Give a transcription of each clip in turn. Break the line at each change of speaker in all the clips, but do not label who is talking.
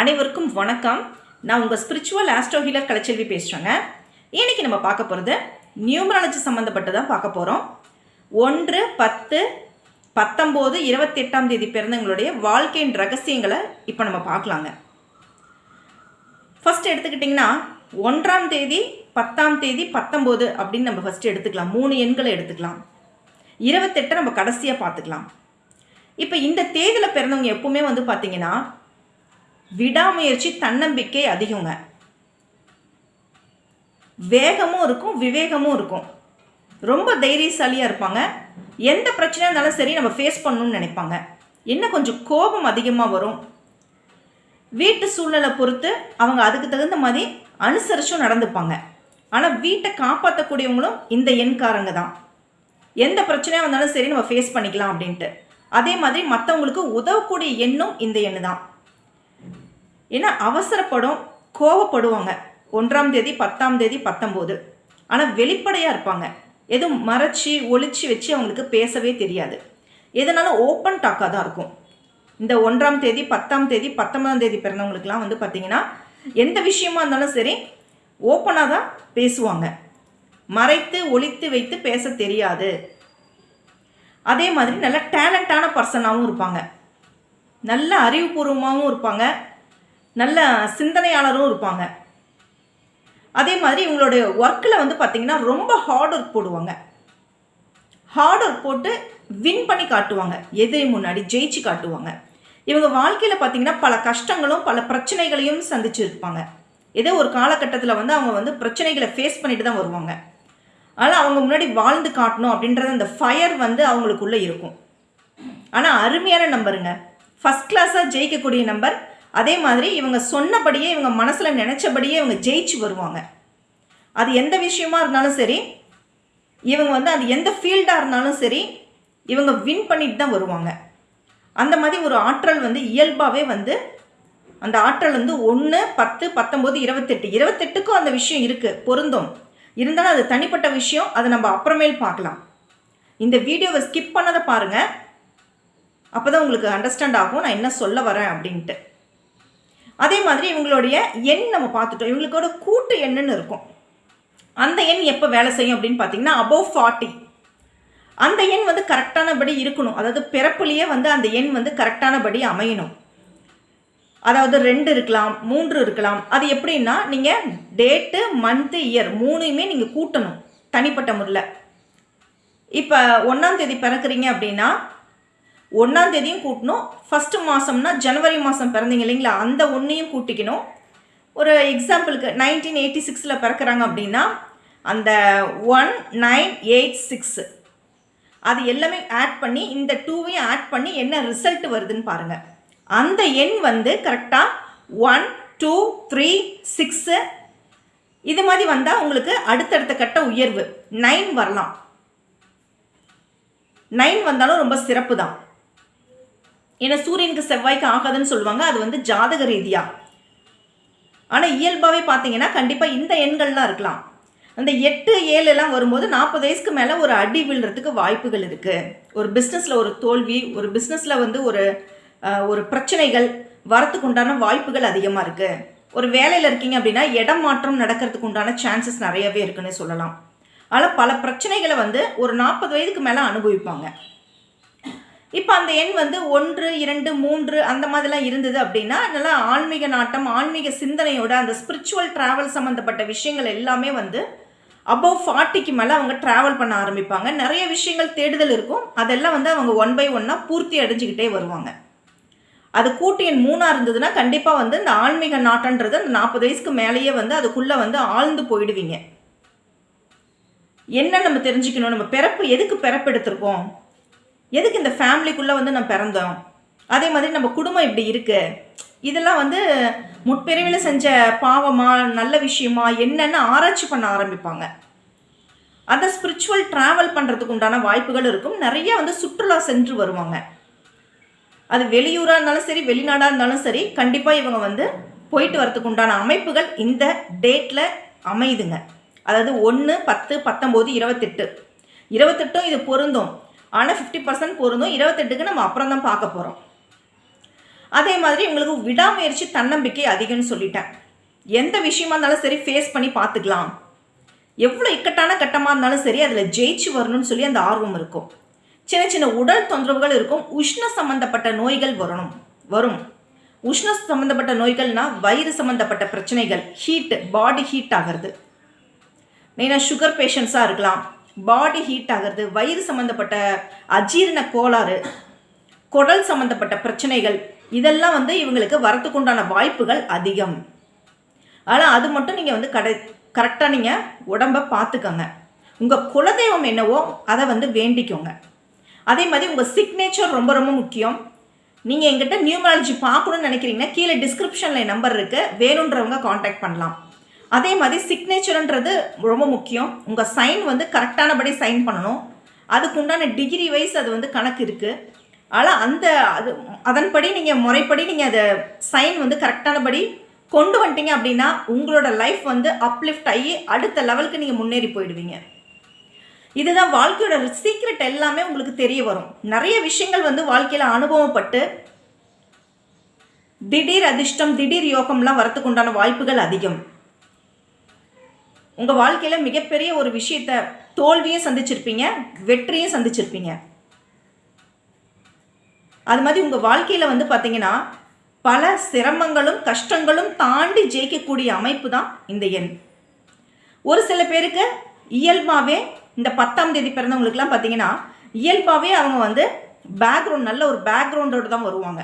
அனைவருக்கும் வணக்கம். நான் உங்கள் ஸ்பிரிச்சுவல் ஆஸ்ட்ரோ ஹீலர் கலைச்செல்வி பேசுகிறேங்க இன்னைக்கு நம்ம பார்க்க போகிறது நியூமராலஜி சம்மந்தப்பட்டதான் பார்க்க போகிறோம் ஒன்று பத்து பத்தொம்போது இருபத்தெட்டாம் தேதி பிறந்தவங்களுடைய வாழ்க்கையின் ரகசியங்களை இப்போ நம்ம பார்க்கலாங்க. ஃபஸ்ட் எடுத்துக்கிட்டிங்கன்னா ஒன்றாம் தேதி பத்தாம் தேதி பத்தொம்போது அப்படின்னு நம்ம ஃபஸ்ட்டு எடுத்துக்கலாம். மூணு எண்களை எடுத்துக்கலாம். இருபத்தெட்டை நம்ம கடைசியாக பார்த்துக்கலாம். இப்போ இந்த தேதியில் பிறந்தவங்க எப்பவுமே வந்து பார்த்திங்கன்னா விடாமுயற்சி தன்னம்பிக்கை அதிகங்க. வேகமும் இருக்கும் விவேகமும் இருக்கும். ரொம்ப தைரியசாலியாக இருப்பாங்க. எந்த பிரச்சனையாக இருந்தாலும் சரி நம்ம ஃபேஸ் பண்ணணும்னு நினைப்பாங்க. என்ன கொஞ்சம் கோபம் அதிகமாக வரும்? வீட்டு சூழ்நிலை பொறுத்து அவங்க அதுக்கு தகுந்த மாதிரி அனுசரிச்சும் நடந்துப்பாங்க. ஆனால் வீட்டை காப்பாற்றக்கூடியவங்களும் இந்த எண்காரங்க தான். எந்த பிரச்சனையாக வந்தாலும் சரி நம்ம ஃபேஸ் பண்ணிக்கலாம் அப்படின்ட்டு. அதே மாதிரி மற்றவங்களுக்கு உதவக்கூடிய எண்ணும் இந்த எண்ணு தான். ஏன்னா அவசரப்படும் கோவப்படுவாங்க. ஒன்றாம் தேதி பத்தாம் தேதி பத்தொம்போது. ஆனால் வெளிப்படையாக இருப்பாங்க. எதுவும் மறைச்சி ஒழிச்சு வச்சு அவங்களுக்கு பேசவே தெரியாது. எதனாலும் ஓப்பன் டாக்காக தான் இருக்கும். இந்த ஒன்றாம் தேதி பத்தாம் தேதி பத்தொன்பதாம் தேதி பிறந்தவங்களுக்குலாம் வந்து பார்த்திங்கன்னா எந்த விஷயமா இருந்தாலும் சரி ஓப்பனாக தான் பேசுவாங்க. மறைத்து ஒழித்து வைத்து பேச தெரியாது. அதே மாதிரி நல்ல டேலண்டான பர்சனாகவும் இருப்பாங்க. நல்ல அறிவுபூர்வமாகவும் இருப்பாங்க. நல்ல சிந்தனையாளரும் இருப்பாங்க. அதே மாதிரி இவங்களுடைய ஒர்க்கில் வந்து பார்த்திங்கன்னா ரொம்ப ஹார்ட் ஒர்க் போடுவாங்க. ஹார்ட் ஒர்க் போட்டு வின் பண்ணி காட்டுவாங்க. எதிரி முன்னாடி ஜெயிச்சு காட்டுவாங்க. இவங்க வாழ்க்கையில் பார்த்திங்கன்னா பல கஷ்டங்களும் பல பிரச்சனைகளையும் சந்திச்சிருப்பாங்க ஏதோ ஒரு காலகட்டத்தில் வந்து அவங்க வந்து பிரச்சனைகளை ஃபேஸ் பண்ணிட்டு தான் வருவாங்க. ஆனால் அவங்க முன்னாடி வாழ்ந்து காட்டணும் அப்படின்றது அந்த ஃபயர் வந்து அவங்களுக்குள்ளே இருக்கும். ஆனால் அருமையான நம்பருங்க ஃபஸ்ட் கிளாஸாக ஜெயிக்கக்கூடிய நம்பர் அதே மாதிரி இவங்க சொன்னபடியே இவங்க மனசில் நினச்சபடியே இவங்க ஜெயிச்சு வருவாங்க. அது எந்த விஷயமா இருந்தாலும் சரி இவங்க வந்து அது எந்த ஃபீல்டாக இருந்தாலும் சரி இவங்க வின் பண்ணிட்டு தான் வருவாங்க. அந்த மாதிரி ஒரு ஆற்றல் வந்து இயல்பாகவே வந்து அந்த ஆற்றல் வந்து ஒன்று பத்து பத்தொம்போது இருபத்தெட்டு இருபத்தெட்டுக்கும் அந்த விஷயம் இருக்குது பொருந்தும். இருந்தாலும் அது தனிப்பட்ட விஷயம் அதை நம்ம அப்புறமேல் பார்க்கலாம். இந்த வீடியோவை ஸ்கிப் பண்ணதை பாருங்கள் அப்போ தான் உங்களுக்கு அண்டர்ஸ்டாண்ட் ஆகும் நான் என்ன சொல்ல வரேன் அப்படின்ட்டு. அதே மாதிரி இவங்களுடைய எண் நம்ம பார்த்துட்டோம். இவங்களுக்கோட கூட்டு எண்ணுன்னு இருக்கும். அந்த எண் எப்போ வேலை செய்யும் அப்படின்னு பார்த்தீங்கன்னா அபோவ் ஃபார்ட்டி அந்த எண் வந்து கரெக்டானபடி இருக்கணும். அதாவது பிறப்புலேயே வந்து அந்த எண் வந்து கரெக்டானபடி அமையணும். அதாவது ரெண்டு இருக்கலாம் மூன்று இருக்கலாம். அது எப்படின்னா நீங்கள் டேட்டு மந்த்து இயர் மூணையுமே நீங்கள் கூட்டணும். தனிப்பட்ட முறையில். இப்போ ஒன்றாம் தேதி பிறக்கிறீங்க அப்படின்னா ஒன்றாம் தேதியும் கூட்டணும். ஃபஸ்ட்டு மாதம்னா ஜனவரி மாதம் பிறந்தீங்க இல்லைங்களா? அந்த ஒன்றையும் கூட்டிக்கணும். ஒரு எக்ஸாம்பிளுக்கு நைன்டீன் எயிட்டி சிக்ஸில் பிறக்கிறாங்க அப்படின்னா அந்த ஒன் நைன் எயிட் சிக்ஸு அது எல்லாமே ஆட் பண்ணி இந்த டூவையும் ஆட் பண்ணி என்ன ரிசல்ட் வருதுன்னு பாருங்கள் அந்த எண் வந்து கரெக்டாக ஒன் டூ த்ரீ சிக்ஸு இது மாதிரி வந்தால் உங்களுக்கு அடுத்தடுத்த கட்ட உயர்வு. நைன் வரலாம். நைன் வந்தாலும் ரொம்ப சிறப்பு தான் ஏன்னா சூரியனுக்கு செவ்வாய்க்கு ஆகாதுன்னு சொல்லுவாங்க அது வந்து ஜாதக ரீதியாக ஆனால் இயல்பாகவே பார்த்தீங்கன்னா கண்டிப்பாக இந்த எண்கள்லாம் இருக்கலாம். அந்த எட்டு ஏழு எல்லாம் வரும்போது நாற்பது வயசுக்கு மேலே ஒரு அடி விழுறதுக்கு வாய்ப்புகள் இருக்குது ஒரு பிஸ்னஸில் ஒரு தோல்வி ஒரு பிஸ்னஸில் வந்து ஒரு ஒரு பிரச்சனைகள் வரத்துக்கு உண்டான வாய்ப்புகள் அதிகமாக இருக்குது ஒரு வேலையில் இருக்கீங்க அப்படின்னா இடம் மாற்றம் நடக்கிறதுக்கு உண்டான சான்சஸ் நிறையவே இருக்குன்னு சொல்லலாம். ஆனால் பல பிரச்சனைகளை வந்து ஒரு நாற்பது வயதுக்கு மேலே அனுபவிப்பாங்க. இப்போ அந்த எண் வந்து ஒன்று இரண்டு மூன்று அந்த மாதிரிலாம் இருந்தது அப்படின்னா நல்லா ஆன்மீக நாட்டம் ஆன்மீக சிந்தனையோட அந்த ஸ்பிரிச்சுவல் ட்ராவல் சம்மந்தப்பட்ட விஷயங்கள் எல்லாமே வந்து அபவ் ஃபார்ட்டிக்கு மேலே அவங்க ட்ராவல் பண்ண ஆரம்பிப்பாங்க. நிறைய விஷயங்கள் தேடுதல் இருக்கும். அதெல்லாம் வந்து அவங்க ஒன் பை ஒன்னாக பூர்த்தி அடைஞ்சிக்கிட்டே வருவாங்க. அது கூட்டு எண் மூணாக இருந்ததுன்னா கண்டிப்பாக வந்து இந்த ஆன்மீக நாட்டன்றது அந்த நாற்பது வயசுக்கு மேலேயே வந்து அதுக்குள்ளே வந்து ஆழ்ந்து போயிடுவீங்க. என்ன நம்ம தெரிஞ்சுக்கணும்? நம்ம பிறப்பு எதுக்கு பிறப்பு எடுத்திருக்கோம் எதுக்கு இந்த ஃபேமிலிக்குள்ளே வந்து நம்ம பிறந்தோம்? அதே மாதிரி நம்ம குடும்பம் இப்படி இருக்குது இதெல்லாம் வந்து முற்பிரிவில் செஞ்ச பாவமா நல்ல விஷயமா என்னென்னு ஆராய்ச்சி பண்ண ஆரம்பிப்பாங்க. அந்த ஸ்பிரிச்சுவல் ட்ராவல் பண்ணுறதுக்கு உண்டான வாய்ப்புகள் இருக்கும். நிறைய வந்து சுற்றுலா சென்று வருவாங்க. அது வெளியூராக இருந்தாலும் சரி வெளிநாடாக இருந்தாலும் சரி கண்டிப்பாக இவங்க வந்து போயிட்டு வரத்துக்கு உண்டான அமைப்புகள் இந்த டேட்டில் அமையுதுங்க. அதாவது ஒன்று பத்து பத்தொம்போது இருபத்தெட்டு. இருபத்தெட்டும் இது பொருந்தும். ஆனால் ஃபிஃப்டி பர்சன்ட் பொருந்தும். இருபத்தெட்டுக்கு நம்ம அப்புறம் தான் பார்க்க போகிறோம் அதே மாதிரி உங்களுக்கு விடாமுயற்சி தன்னம்பிக்கை அதிகம்னு சொல்லிட்டேன். எந்த விஷயமா இருந்தாலும் சரி ஃபேஸ் பண்ணி பார்த்துக்கலாம். எவ்வளோ இக்கட்டான கட்டமாக இருந்தாலும் சரி அதில் ஜெயிச்சு வரணும்னு சொல்லி அந்த ஆர்வம் இருக்கும். சின்ன சின்ன உடல் தொந்தரவுகள் இருக்கும். உஷ்ண சம்பந்தப்பட்ட நோய்கள் வரணும். வரும். உஷ்ண சம்பந்தப்பட்ட நோய்கள்னால் வயிறு சம்பந்தப்பட்ட பிரச்சனைகள் ஹீட் பாடி ஹீட் ஆகிறது. மெயினாக சுகர் பேஷண்ட்ஸாக இருக்கலாம். பாடி ஹீட் ஆகிறது வயிறு சம்மந்தப்பட்ட அஜீரண கோளாறு குடல் சம்மந்தப்பட்ட பிரச்சனைகள் இதெல்லாம் வந்து இவங்களுக்கு வரத்துக்குண்டான வாய்ப்புகள் அதிகம். ஆனால் அது மட்டும் நீங்கள் வந்து கடை கரெக்டாக நீங்கள் உடம்பை பார்த்துக்கோங்க உங்கள் குலதெய்வம் என்னவோ அதை வந்து வேண்டிக்கோங்க. அதே மாதிரி உங்கள் சிக்னேச்சர் ரொம்ப ரொம்ப முக்கியம். நீங்கள் எங்கிட்ட நியூமராலஜி பார்க்கணும்னு நினைக்கிறீங்கன்னா கீழே டிஸ்கிரிப்ஷனில் நம்பர் இருக்குது வேணுன்றவங்க காண்டாக்ட் பண்ணலாம். அதே மாதிரி சிக்னேச்சர்ன்றது ரொம்ப முக்கியம். உங்கள் சைன் வந்து கரெக்டானபடி சைன் பண்ணணும். அதுக்கு உண்டான டிகிரி வைஸ் அது வந்து கணக்கு இருக்குது ஆனால் அந்த அது அதன்படி நீங்கள் முறைப்படி நீங்கள் அதை சைன் வந்து கரெக்டானபடி கொண்டு வந்துட்டீங்க அப்படின்னா உங்களோட லைஃப் வந்து அப்லிஃப்ட் ஆகி அடுத்த லெவலுக்கு நீங்கள் முன்னேறி போயிடுவீங்க. இதுதான் வாழ்க்கையோட சீக்ரெட் எல்லாமே உங்களுக்கு தெரிய வரும். நிறைய விஷயங்கள் வந்து வாழ்க்கையில் அனுபவப்பட்டு திடீர் அதிர்ஷ்டம் திடீர் யோகம்லாம் வரத்துக்கு உண்டான வாய்ப்புகள் அதிகம். உங்கள் வாழ்க்கையில் மிகப்பெரிய ஒரு விஷயத்த தோல்வியும் சந்திச்சிருப்பீங்க வெற்றியும் சந்திச்சிருப்பீங்க. அது மாதிரி உங்கள் வாழ்க்கையில் வந்து பார்த்தீங்கன்னா பல சிரமங்களும் கஷ்டங்களும் தாண்டி ஜெயிக்கக்கூடிய அமைப்பு தான் இந்த எண். ஒரு சில பேருக்கு இயல்பாகவே இந்த பத்தாம் தேதி பிறந்தவங்களுக்குலாம் பார்த்தீங்கன்னா இயல்பாகவே அவங்க வந்து பேக்ரவுண்ட் நல்ல ஒரு பேக்ரவுண்டோடு தான் வருவாங்க.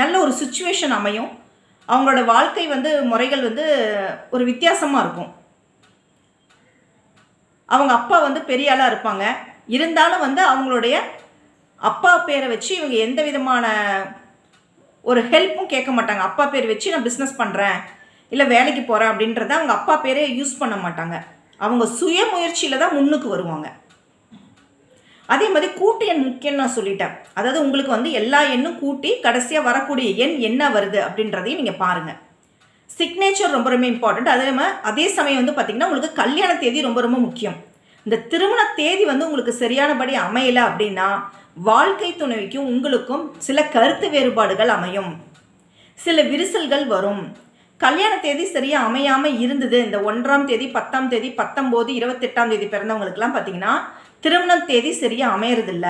நல்ல ஒரு சுச்சுவேஷன் அமையும். அவங்களோட வாழ்க்கை வந்து முறைகள் வந்து ஒரு வித்தியாசமாக இருக்கும். அவங்க அப்பா வந்து பெரிய ஆளாக இருப்பாங்க. இருந்தாலும் வந்து அவங்களுடைய அப்பா பேரை வச்சு இவங்க எந்த விதமான ஒரு ஹெல்ப்பும் கேட்க மாட்டாங்க. அப்பா பேர் வச்சு நான் பிஸ்னஸ் பண்ணுறேன் இல்லை வேலைக்கு போகிறேன் அப்படின்றத அவங்க அப்பா பேரே யூஸ் பண்ண மாட்டாங்க. அவங்க சுய முயற்சியில் தான் முன்னுக்கு வருவாங்க. அதே மாதிரி கூட்டு எண் முக்கியம் நான் சொல்லிட்டேன். அதாவது உங்களுக்கு வந்து எல்லா எண்ணும் கூட்டி கடைசியாக வரக்கூடிய எண் என்ன வருது அப்படின்றதையும் நீங்கள் பாருங்கள் சிக்னேச்சர் ரொம்ப ரொம்ப இம்பார்ட்டண்ட் அதே மாதிரி அதே சமயம் வந்து பார்த்திங்கன்னா உங்களுக்கு கல்யாண தேதி ரொம்ப ரொம்ப முக்கியம். இந்த திருமண தேதி வந்து உங்களுக்கு சரியானபடி அமையலை அப்படின்னா வாழ்க்கை துணைவிக்கும் உங்களுக்கும் சில கருத்து வேறுபாடுகள் அமையும். சில விரிசல்கள் வரும். கல்யாண தேதி சரியாக அமையாமல் இருந்தது. இந்த ஒன்றாம் தேதி பத்தாம் தேதி பத்தொம்போது இருபத்தெட்டாம் தேதி பிறந்தவங்களுக்குலாம் பார்த்தீங்கன்னா திருமண தேதி சரியாக அமையறதில்ல.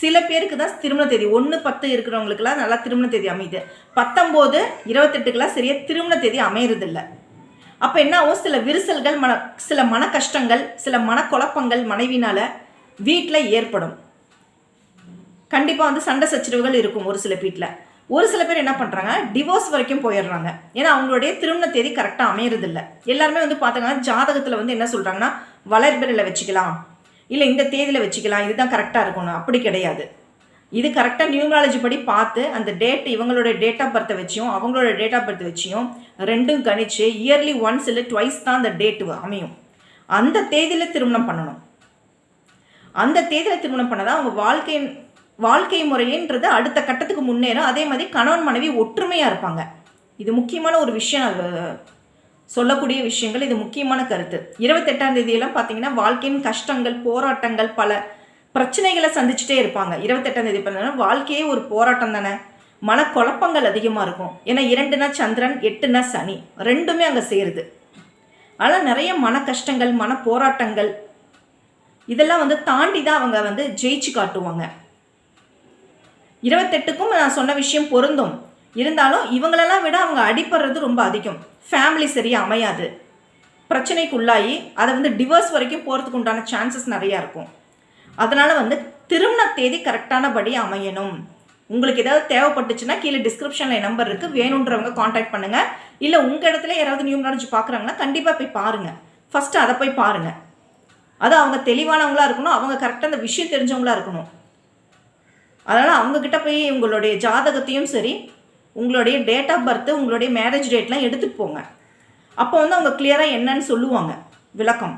சில பேருக்கு தான் திருமண தேதி. ஒன்று பத்து இருக்கிறவங்களுக்குலாம் நல்லா திருமண தேதி அமையுது. பத்தொம்போது இருபத்தெட்டுக்கெல்லாம் சரியாக திருமண தேதி அமையறதில்ல. அப்போ என்ன ஆகும்? சில விரிசல்கள் மன சில மன கஷ்டங்கள் சில மனக்குழப்பங்கள் மனைவினால் வீட்டில் ஏற்படும். கண்டிப்பாக வந்து சண்டை சச்சரவுகள் இருக்கும் ஒரு சில வீட்டில் ஒரு சில பேர் என்ன பண்ணுறாங்க டிவோர்ஸ் வரைக்கும் போயிடுறாங்க. ஏன்னா அவங்களுடைய திருமண தேதி கரெக்டாக அமையறதில்ல. எல்லாருமே வந்து பார்த்தாங்கன்னா ஜாதகத்தில் வந்து என்ன சொல்கிறாங்கன்னா வளர்பிறையில் வச்சுக்கலாம். இல்லை இந்த தேதியில் வச்சுக்கலாம் இதுதான் கரெக்டாக இருக்கணும். அப்படி கிடையாது. இது கரெக்டாக நியூமராலஜி படி பார்த்து அந்த டேட் இவங்களோட டேட் ஆஃப் பர்த்தை வச்சியும் அவங்களோட டேட் ஆஃப் பர்த் வச்சியும் ரெண்டும் கணிச்சு இயர்லி ஒன்ஸ் இல்லை ட்வைஸ் தான் அந்த டேட்டு அமையும். அந்த தேதியில் திருமணம் பண்ணணும். அந்த தேதியில் திருமணம் பண்ணதான் அவங்க வாழ்க்கையின் வாழ்க்கை முறைன்றது அடுத்த கட்டத்துக்கு முன்னேறும். அதே மாதிரி கணவன் மனைவி ஒற்றுமையாக இருப்பாங்க. இது முக்கியமான ஒரு விஷயம் அது. சொல்லக்கூடிய விஷயங்கள் இது முக்கியமான கருத்து. இருபத்தெட்டாம் தேதியெல்லாம் பார்த்தீங்கன்னா வாழ்க்கையின் கஷ்டங்கள் போராட்டங்கள் பல பிரச்சனைகளை சந்திச்சுட்டே இருப்பாங்க. இருபத்தெட்டாம் தேதி பார்த்தீங்கன்னா வாழ்க்கையே ஒரு போராட்டம் தானே? மனக்குழப்பங்கள் அதிகமாக இருக்கும். ஏன்னா இரண்டுனா சந்திரன் எட்டுனா சனி. ரெண்டுமே அங்கே சேருது. ஆனால் நிறைய மன கஷ்டங்கள் மன போராட்டங்கள் இதெல்லாம் வந்து தாண்டி தான் அவங்க வந்து ஜெயிச்சு காட்டுவாங்க. இருபத்தெட்டுக்கும் நான் சொன்ன விஷயம் பொருந்தும். இருந்தாலும் இவங்களெல்லாம் விட அவங்க அடிப்படுறது ரொம்ப அதிகம். ஃபேமிலி சரியாக அமையாது. பிரச்சனைக்கு உள்ளாகி அதை வந்து டிவோர்ஸ் வரைக்கும் போகிறதுக்கு உண்டான சான்சஸ் நிறையா இருக்கும். அதனால் வந்து திருமண தேதி கரெக்டானபடி அமையணும். உங்களுக்கு ஏதாவது தேவைப்பட்டுச்சுன்னா கீழே டிஸ்கிரிப்ஷனில் நம்பர் இருக்குது வேணுன்றவங்க காண்டாக்ட் பண்ணுங்கள் இல்லை உங்கள் இடத்துல யாராவது நியூமராலஜி பார்க்குறாங்கன்னா கண்டிப்பாக போய் பாருங்கள் ஃபஸ்ட்டு அதை போய் பாருங்கள் அது அவங்க தெளிவானவங்களாக இருக்கணும். அவங்க கரெக்டாக அந்த விஷயம் தெரிஞ்சவங்களாக இருக்கணும். அதனால் அவங்கக்கிட்ட போய் உங்களுடைய ஜாதகத்தையும் சரி உங்களுடைய டேட் ஆஃப் பர்த்து உங்களுடைய மேரேஜ் டேட்லாம் எடுத்துகிட்டு போங்க. அப்போ வந்து அவங்க கிளியராக என்னன்னு சொல்லுவாங்க. விளக்கம்.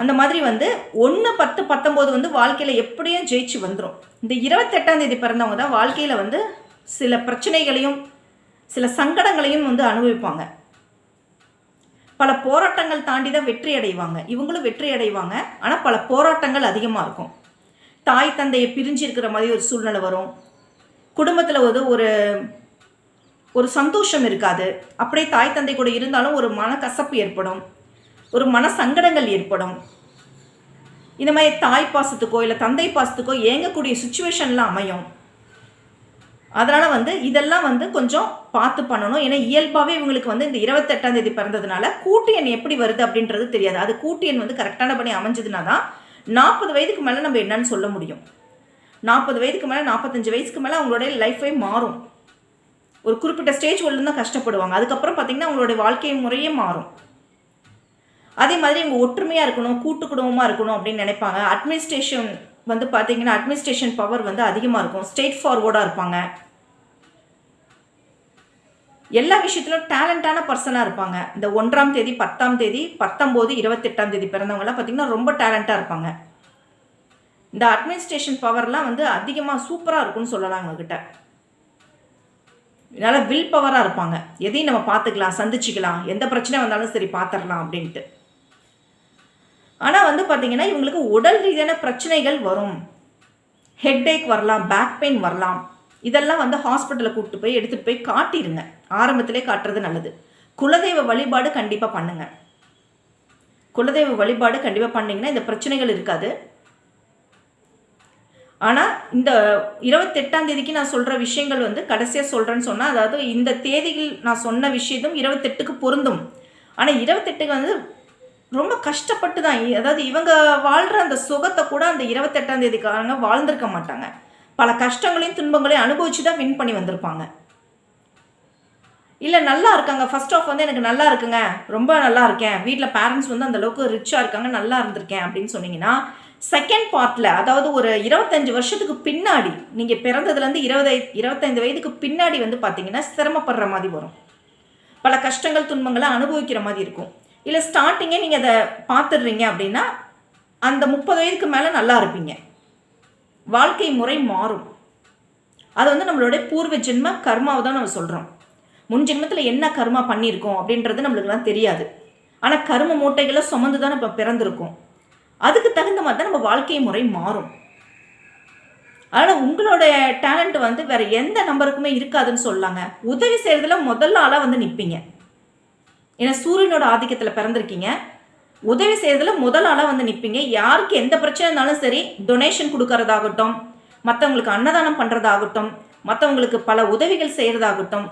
அந்த மாதிரி வந்து ஒன்று பத்து பத்தொம்போது வந்து வாழ்க்கையில் எப்படியும் ஜெயிச்சு வந்துடும் இந்த இருபத்தெட்டாம் தேதி பிறந்தவங்க தான் வாழ்க்கையில் வந்து சில பிரச்சனைகளையும் சில சங்கடங்களையும் வந்து அனுபவிப்பாங்க. பல போராட்டங்கள் தாண்டி தான் வெற்றி அடைவாங்க. இவங்களும் வெற்றி அடைவாங்க. ஆனால் பல போராட்டங்கள் அதிகமாக இருக்கும். தாய் தந்தையை பிரிஞ்சு இருக்கிற மாதிரி ஒரு சூழ்நிலை வரும். குடும்பத்தில் வந்து ஒரு ஒரு சந்தோஷம் இருக்காது. அப்படியே தாய் தந்தை கூட இருந்தாலும் ஒரு மனக்கசப்பு ஏற்படும். ஒரு மன சங்கடங்கள் ஏற்படும். இந்த மாதிரி தாய் பாசத்துக்கோ இல்லை தந்தை பாசத்துக்கோ ஏங்கக்கூடிய சுச்சுவேஷன்லாம் அமையும். அதனால் வந்து இதெல்லாம் வந்து கொஞ்சம் பார்த்து பண்ணணும். ஏன்னா இயல்பாகவே இவங்களுக்கு வந்து இந்த இருபத்தெட்டாம் தேதி பிறந்ததுனால கூட்டு எண் எப்படி வருது அப்படின்றது தெரியாது. அது கூட்டு எண் வந்து கரெக்டான பணி அமைஞ்சதுனா தான் நாற்பது வயதுக்கு மேலே நம்ம என்னன்னு சொல்ல முடியும். நாற்பது வயதுக்கு மேலே நாற்பத்தஞ்சு வயசுக்கு மேலே அவங்களுடைய லைஃபே மாறும். ஒரு குறிப்பிட்ட ஸ்டேஜ் வரலும் தான் கஷ்டப்படுவாங்க. அதுக்கப்புறம் பார்த்திங்கன்னா அவங்களுடைய வாழ்க்கை முறையே மாறும். அதே மாதிரி இவங்க ஒற்றுமையாக இருக்கணும் கூட்டு குடும்பமாக இருக்கணும் அப்படின்னு நினைப்பாங்க. அட்மினிஸ்ட்ரேஷன் வந்து பார்த்தீங்கன்னா அட்மினிஸ்ட்ரேஷன் பவர் வந்து அதிகமாக இருக்கும். ஸ்ட்ரெயிட் ஃபார்வர்டாக இருப்பாங்க. எல்லா விஷயத்திலும் டேலண்டான பர்சனாக இருப்பாங்க. இந்த ஒன்றாம் தேதி பத்தாம் தேதி பத்தொம்போது இருபத்தெட்டாம் தேதி பிறந்தவங்களாம் பார்த்திங்கன்னா ரொம்ப டேலண்ட்டாக இருப்பாங்க. இந்த அட்மினிஸ்ட்ரேஷன் பவர்லாம் வந்து அதிகமாக சூப்பராக இருக்கும்னு சொல்லலாம் அவங்கக்கிட்ட நல்லா வில் பவராக இருப்பாங்க. எதையும் நம்ம பார்த்துக்கலாம் சந்திச்சுக்கலாம். எந்த பிரச்சனை வந்தாலும் சரி பார்த்துடலாம் அப்படின்ட்டு. ஆனால் வந்து பார்த்திங்கன்னா இவங்களுக்கு உடல் ரீதியான பிரச்சனைகள் வரும். ஹெட்டேக் வரலாம் பேக் பெயின் வரலாம். இதெல்லாம் வந்து ஹாஸ்பிட்டலில் கூப்பிட்டு போய் எடுத்துகிட்டு போய் காட்டிடுங்க ஆரம்பத்திலே காட்டுறது நல்லது. குலதெய்வ வழிபாடு கண்டிப்பாக பண்ணுங்கள் குலதெய்வ வழிபாடு கண்டிப்பாக பண்ணிங்கன்னா இந்த பிரச்சனைகள் இருக்காது. ஆனால் இந்த இருபத்தெட்டாம் தேதிக்கு நான் சொல்கிற விஷயங்கள் வந்து கடைசியாக சொல்கிறேன்னு சொன்னால் அதாவது இந்த தேதியில் நான் சொன்ன விஷயத்தும் இருபத்தெட்டுக்கு பொருந்தும். ஆனால் இருபத்தெட்டுக்கு வந்து ரொம்ப கஷ்டப்பட்டு தான் அதாவது இவங்க வாழ்கிற அந்த சுகத்தை கூட அந்த இருபத்தெட்டாம் தேதிக்காரங்க வாழ்ந்திருக்க மாட்டாங்க. பல கஷ்டங்களையும் துன்பங்களையும் அனுபவிச்சு தான் வின் பண்ணி வந்திருப்பாங்க. இல்லை நல்லா இருக்காங்க. ஃபர்ஸ்ட் ஆஃப் வந்து எனக்கு நல்லா இருக்குங்க. ரொம்ப நல்லா இருக்கேன். வீட்டில் பேரண்ட்ஸ் வந்து அந்த அளவுக்கு ரிச்சாக இருக்காங்க. நல்லா இருந்திருக்கேன் அப்படின்னு சொன்னீங்கன்னா செகண்ட் பார்ட்டில் அதாவது ஒரு இருபத்தஞ்சு வருஷத்துக்கு பின்னாடி நீங்கள் பிறந்ததுலேருந்து இருபது இருபத்தைந்து வயதுக்கு பின்னாடி வந்து பார்த்தீங்கன்னா சிரமப்படுற மாதிரி வரும். பல கஷ்டங்கள் துன்பங்களை அனுபவிக்கிற மாதிரி இருக்கும். இல்லை ஸ்டார்டிங்கே நீங்கள் அதை பார்த்துடுறீங்க அப்படின்னா அந்த முப்பது வயதுக்கு மேலே நல்லா இருப்பீங்க. வாழ்க்கை முறை மாறும். அது வந்து நம்மளுடைய பூர்வ ஜென்ம கர்மாவை தான் நம்ம சொல்கிறோம் முன் ஜென்மத்தில் என்ன கர்மா பண்ணியிருக்கோம் அப்படின்றது நம்மளுக்குலாம் தெரியாது. ஆனால் கரும மூட்டைகளை சுமந்து தான் இப்போ பிறந்திருக்கோம். அதுக்கு தகுந்த மாதிரி தான் நம்ம வாழ்க்கை முறை மாறும். அதனால் உங்களோட டேலண்ட் வந்து வேறு எந்த நம்பருக்குமே இருக்காதுன்னு சொல்லாங்க. உதவி செய்கிறதுல முதல்ல ஆளாக வந்து நிற்பீங்க ஏன்னா சூரியனோட ஆதிக்கத்தில் பிறந்திருக்கீங்க. உதவி செய்கிறதுல முதல் ஆளாக வந்து நிற்பீங்க யாருக்கு எந்த பிரச்சனை இருந்தாலும் சரி டொனேஷன் கொடுக்கறதாகட்டும் மற்றவங்களுக்கு அன்னதானம் பண்ணுறதாகட்டும் மற்றவங்களுக்கு பல உதவிகள் செய்கிறதாகட்டும்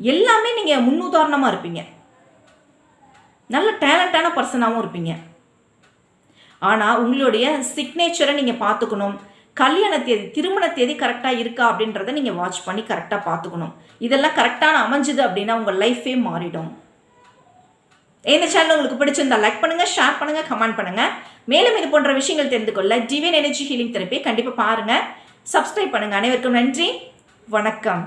எல்லாமே நீங்கள் முன்னுதாரணமாக இருப்பீங்க. நல்ல டேலண்டான பர்சனாகவும் இருப்பீங்க. ஆனால் உங்களுடைய சிக்னேச்சரை நீங்கள் பார்த்துக்கணும். கல்யாண தேதி திருமண தேதி கரெக்டாக இருக்கா அப்படின்றத நீங்கள் வாட்ச் பண்ணி கரெக்டாக பார்த்துக்கணும். இதெல்லாம் கரெக்டான அமைஞ்சுது அப்படின்னா உங்கள் லைஃபே மாறிடும். இந்த சேனல் உங்களுக்கு பிடிச்சிருந்தா லைக் பண்ணுங்கள் ஷேர் பண்ணுங்கள் கமெண்ட் பண்ணுங்க. மேலும் இது போன்ற விஷயங்கள் தெரிந்து கொள்ள டிவைன் எனர்ஜி ஹீலிங் தெரப்பி கண்டிப்பாக பாருங்கள் சப்ஸ்கிரைப் பண்ணுங்கள் அனைவருக்கும் நன்றி. வணக்கம்.